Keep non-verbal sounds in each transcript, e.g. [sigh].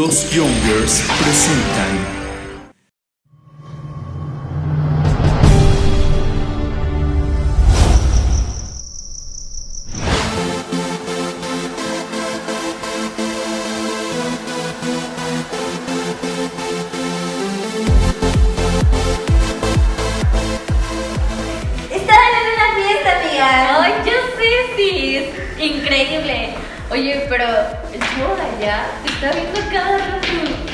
Los Youngers presentan Estaban en una fiesta, amiga. Ay, yo sé, Sis. Increíble. Oye, pero el chavo de allá te está viendo cada rato.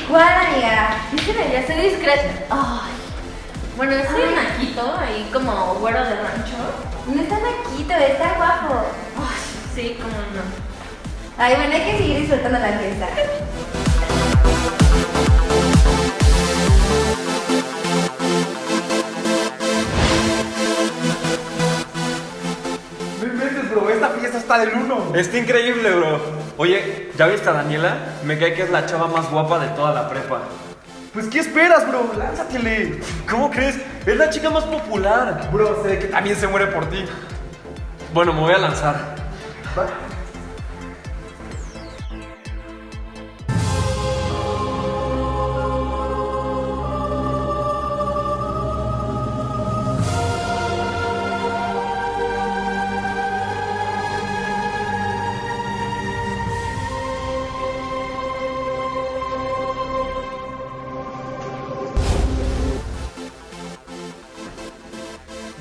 ¿Cuál, amiga? Dicen allá, soy discreta. Ay. Bueno, es un naquito ahí como güero de rancho. No está naquito, está guapo. Ay, sí, como no. Ay, bueno, hay que seguir disfrutando la fiesta. [laughs] del uno. Está increíble, bro. Oye, ¿ya viste a Daniela? Me cae que es la chava más guapa de toda la prepa. Pues, ¿qué esperas, bro? Lánzatele. ¿Cómo crees? Es la chica más popular. Bro, sé que también se muere por ti. Bueno, me voy a lanzar. Va.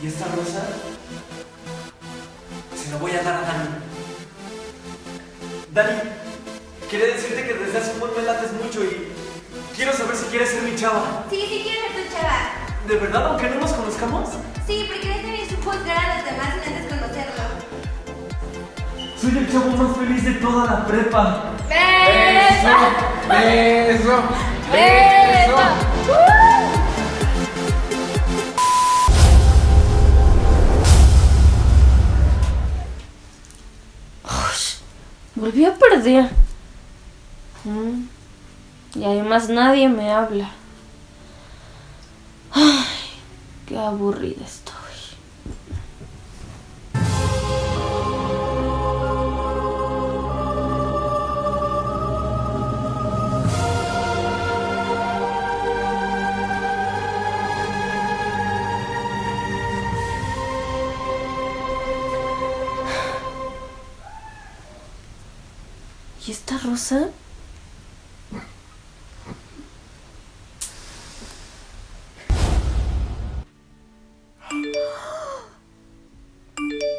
¿Y esta rosa? Se la voy a dar a Dani. Dani, quería decirte que desde hace un buen me lates mucho y quiero saber si quieres ser mi chava. Sí, sí quiero ser tu chava. ¿De verdad, aunque no nos conozcamos? Sí, porque no tenéis que juzgar a los demás sin antes conocerlo. Soy el chavo más feliz de toda la prepa. ¡Beso! Beso. ¡Beso! Volví a perder. Y además nadie me habla. Ay, qué aburrida estoy. ¿Y esta rosa?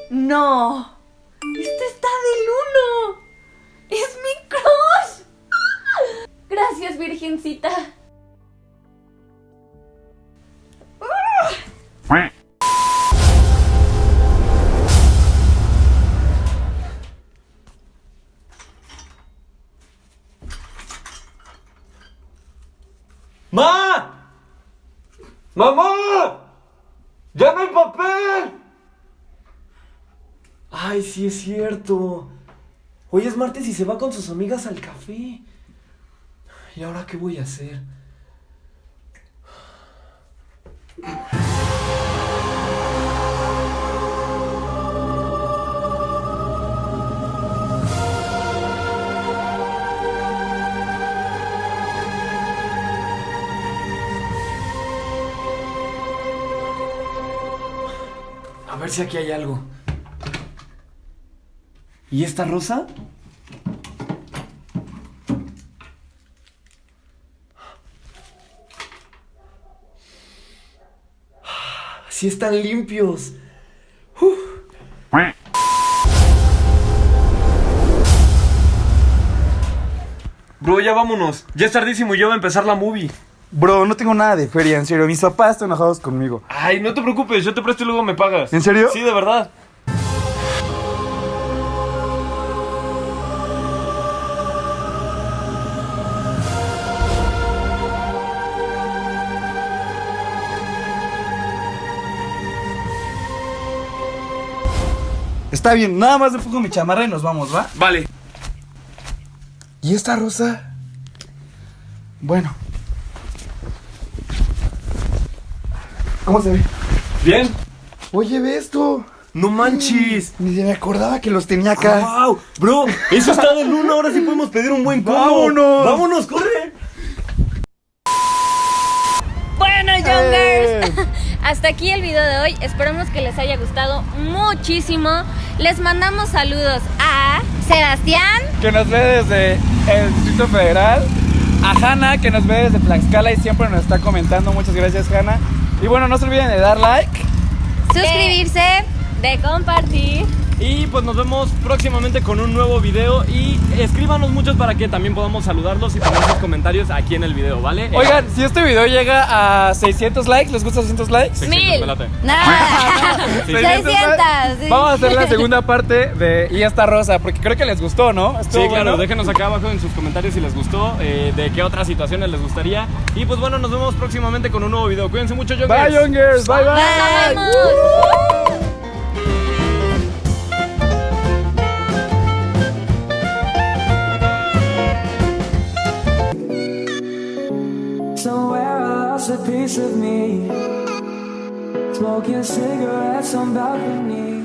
¡No! ¡Este está del uno! ¡Es mi crush! Gracias, Virgencita. ¡Ma! ¡Mamá! ¡Ya no hay papel! Ay, sí es cierto. Hoy es martes y se va con sus amigas al café. ¿Y ahora qué voy a hacer? A ver si aquí hay algo. ¿Y esta rosa? Sí están limpios. Uf. Bro, ya vámonos. Ya es tardísimo y ya va a empezar la movie. Bro, no tengo nada de feria, en serio. Mis papás están enojados conmigo. Ay, no te preocupes, yo te presto y luego me pagas. ¿En serio? Sí, de verdad. Está bien, nada más le pongo mi chamarra y nos vamos, ¿va? Vale. ¿Y esta rosa? Bueno. ¿Cómo se ve? Bien. Oye, ve esto. No manches. Ni se me acordaba que los tenía acá. ¡Wow! Bro, eso está de luna. Ahora sí podemos pedir un buen combo. ¡Vámonos! ¡Vámonos, corre! Bueno, Eh. Youngers, [laughs] hasta aquí el video de hoy. Esperamos que les haya gustado muchísimo. Les mandamos saludos a Sebastián. Que nos ve desde el Distrito Federal. A Hanna, que nos ve desde Tlaxcala y siempre nos está comentando. Muchas gracias, Hanna. Y bueno, no se olviden de dar like. Suscribirse. de compartir. Y pues nos vemos próximamente con un nuevo video. Y escríbanos muchos para que también podamos saludarlos y poner sus comentarios aquí en el video, ¿vale? Eh, Oigan, si este video llega a 600 likes, ¿les gusta 600 likes? 600, Mil. me late. Nada. 600 600. sí. Vamos a hacer la segunda parte de Y esta rosa, porque creo que les gustó, ¿no? Sí, Estuvo claro, bueno. déjenos acá abajo en sus comentarios si les gustó, eh, de qué otras situaciones les gustaría. Y pues bueno, nos vemos próximamente con un nuevo video. Cuídense mucho, yo Bye, Youngers. Bye, bye. Bye. ¡Vamos! Piece of me. Smoking cigarettes on balcony.